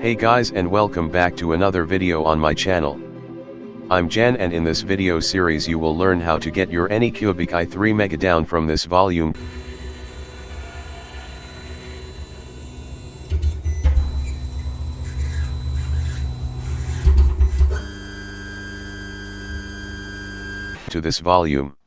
Hey guys and welcome back to another video on my channel. I'm Jan and in this video series you will learn how to get your Anycubic i3 Mega down from this volume. to this volume.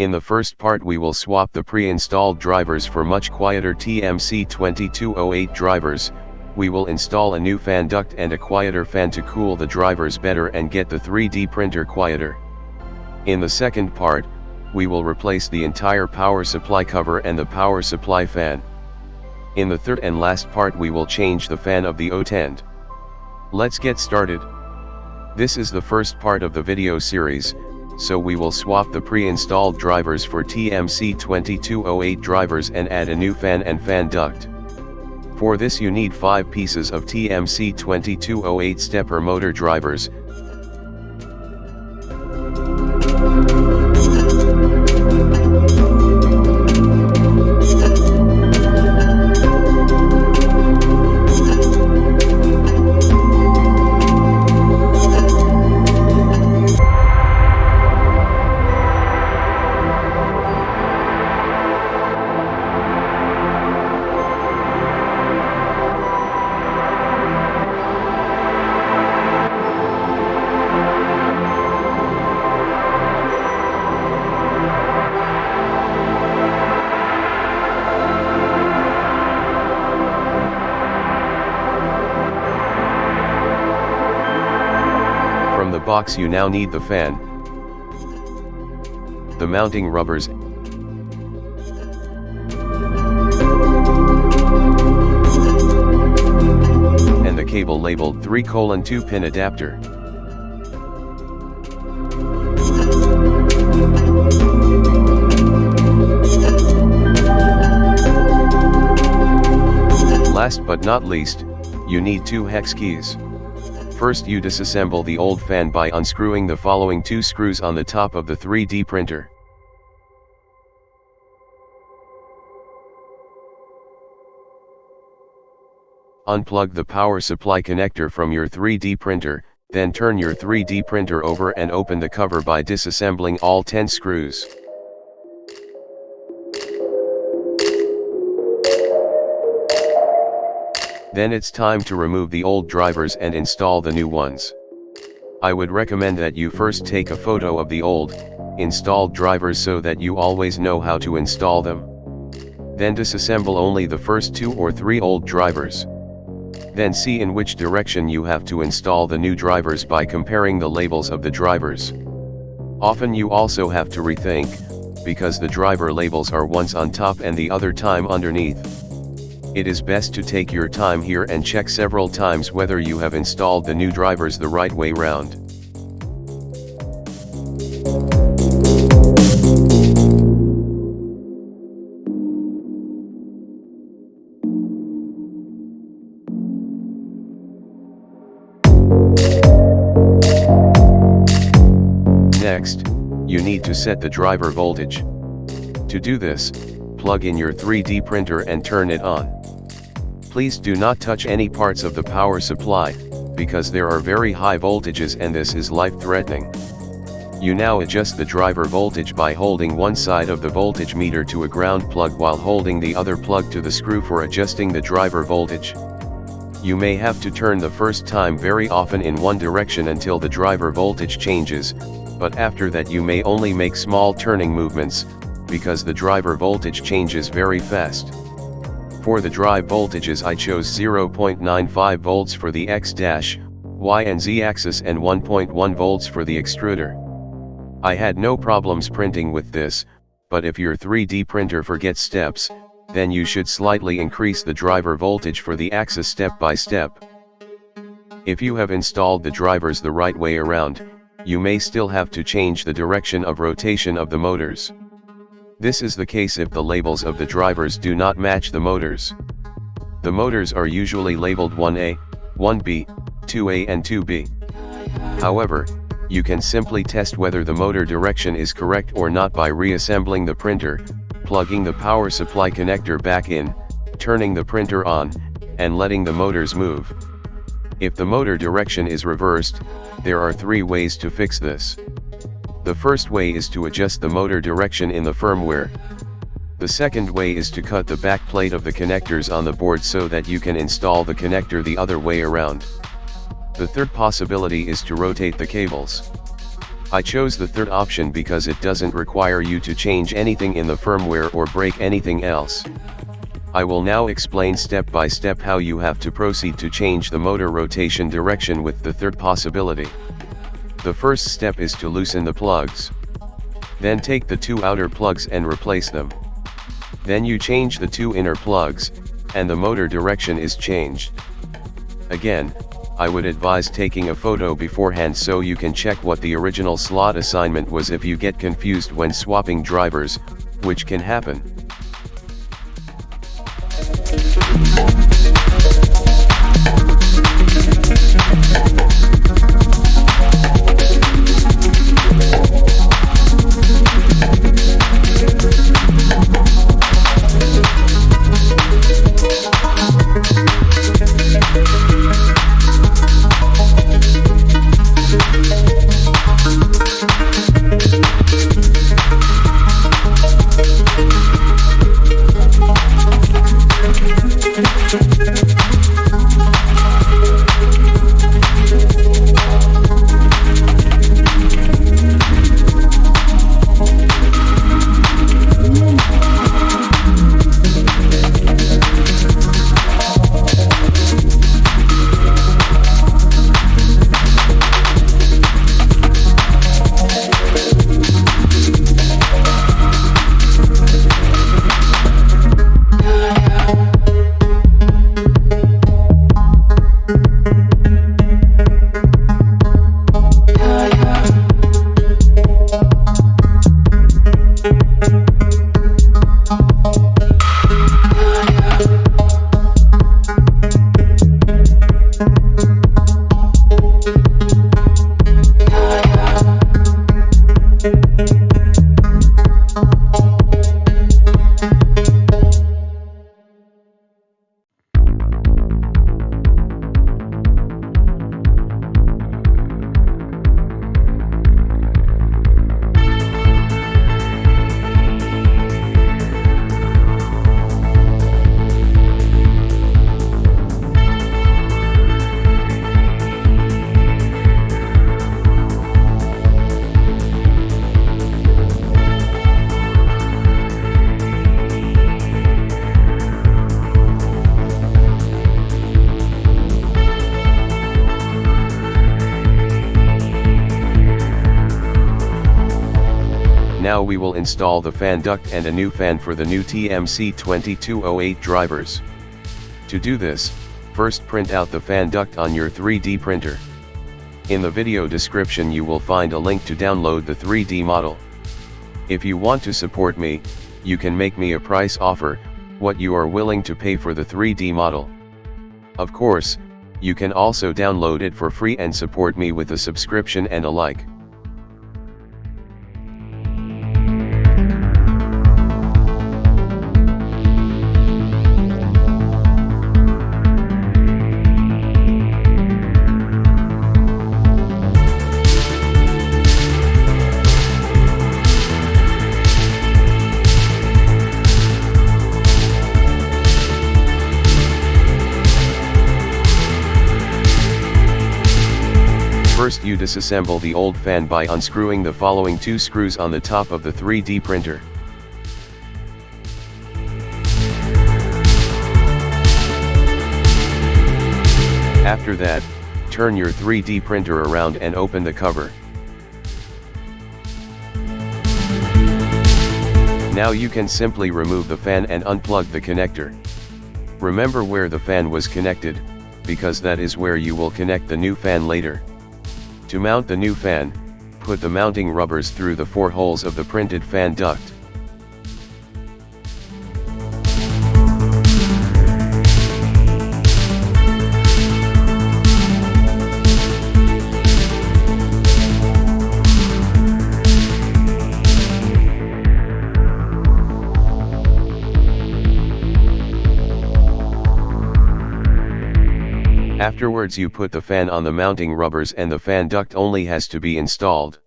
In the first part we will swap the pre-installed drivers for much quieter TMC2208 drivers, we will install a new fan duct and a quieter fan to cool the drivers better and get the 3D printer quieter. In the second part, we will replace the entire power supply cover and the power supply fan. In the third and last part we will change the fan of the hotend. Let's get started. This is the first part of the video series, so we will swap the pre-installed drivers for TMC2208 drivers and add a new fan and fan duct. For this you need 5 pieces of TMC2208 stepper motor drivers, box you now need the fan, the mounting rubbers, and the cable labeled 3 colon 2 pin adapter. Last but not least, you need two hex keys. First you disassemble the old fan by unscrewing the following two screws on the top of the 3D printer. Unplug the power supply connector from your 3D printer, then turn your 3D printer over and open the cover by disassembling all 10 screws. Then it's time to remove the old drivers and install the new ones. I would recommend that you first take a photo of the old, installed drivers so that you always know how to install them. Then disassemble only the first two or three old drivers. Then see in which direction you have to install the new drivers by comparing the labels of the drivers. Often you also have to rethink, because the driver labels are once on top and the other time underneath. It is best to take your time here and check several times whether you have installed the new drivers the right way round. Next, you need to set the driver voltage. To do this, plug in your 3D printer and turn it on. Please do not touch any parts of the power supply, because there are very high voltages and this is life-threatening. You now adjust the driver voltage by holding one side of the voltage meter to a ground plug while holding the other plug to the screw for adjusting the driver voltage. You may have to turn the first time very often in one direction until the driver voltage changes, but after that you may only make small turning movements, because the driver voltage changes very fast. For the drive voltages I chose 0.95 volts for the X dash, Y and Z axis and 1.1 volts for the extruder. I had no problems printing with this, but if your 3D printer forgets steps, then you should slightly increase the driver voltage for the axis step by step. If you have installed the drivers the right way around, you may still have to change the direction of rotation of the motors. This is the case if the labels of the drivers do not match the motors. The motors are usually labeled 1A, 1B, 2A and 2B. However, you can simply test whether the motor direction is correct or not by reassembling the printer, plugging the power supply connector back in, turning the printer on, and letting the motors move. If the motor direction is reversed, there are three ways to fix this. The first way is to adjust the motor direction in the firmware. The second way is to cut the back plate of the connectors on the board so that you can install the connector the other way around. The third possibility is to rotate the cables. I chose the third option because it doesn't require you to change anything in the firmware or break anything else. I will now explain step by step how you have to proceed to change the motor rotation direction with the third possibility. The first step is to loosen the plugs. Then take the two outer plugs and replace them. Then you change the two inner plugs, and the motor direction is changed. Again, I would advise taking a photo beforehand so you can check what the original slot assignment was if you get confused when swapping drivers, which can happen. We will install the fan duct and a new fan for the new TMC2208 drivers. To do this, first print out the fan duct on your 3D printer. In the video description you will find a link to download the 3D model. If you want to support me, you can make me a price offer, what you are willing to pay for the 3D model. Of course, you can also download it for free and support me with a subscription and a like. First you disassemble the old fan by unscrewing the following two screws on the top of the 3D printer. After that, turn your 3D printer around and open the cover. Now you can simply remove the fan and unplug the connector. Remember where the fan was connected, because that is where you will connect the new fan later. To mount the new fan, Put the mounting rubbers through the four holes of the printed fan duct. Afterwards you put the fan on the mounting rubbers and the fan duct only has to be installed.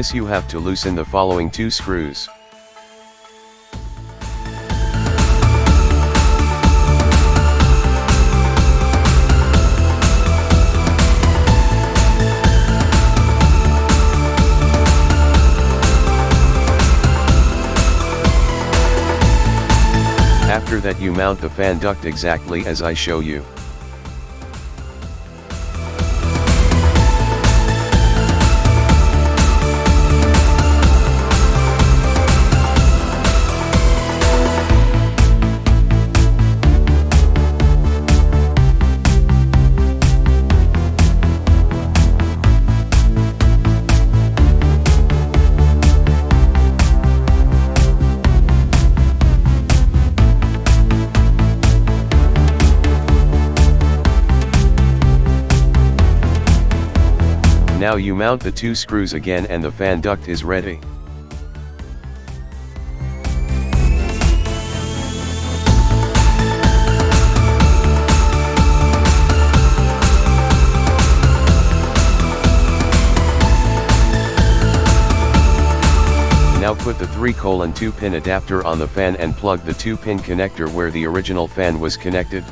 This you have to loosen the following two screws. After that you mount the fan duct exactly as I show you. Now you mount the two screws again and the fan duct is ready. Now put the 3 colon 2 pin adapter on the fan and plug the 2 pin connector where the original fan was connected.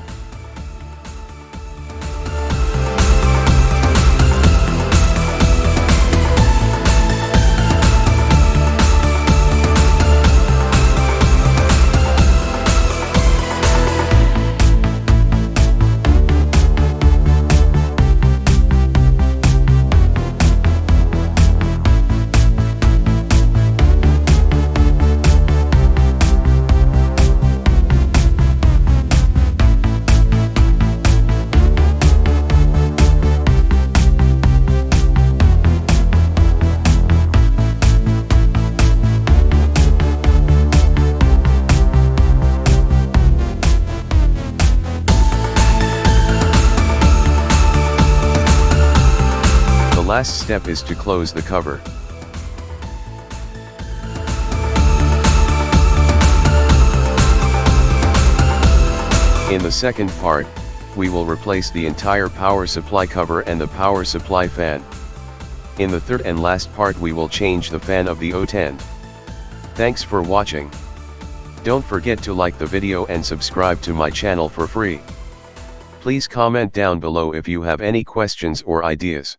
Step is to close the cover. In the second part, we will replace the entire power supply cover and the power supply fan. In the third and last part we will change the fan of the hotend. Thanks for watching. Don't forget to like the video and subscribe to my channel for free. Please comment down below if you have any questions or ideas.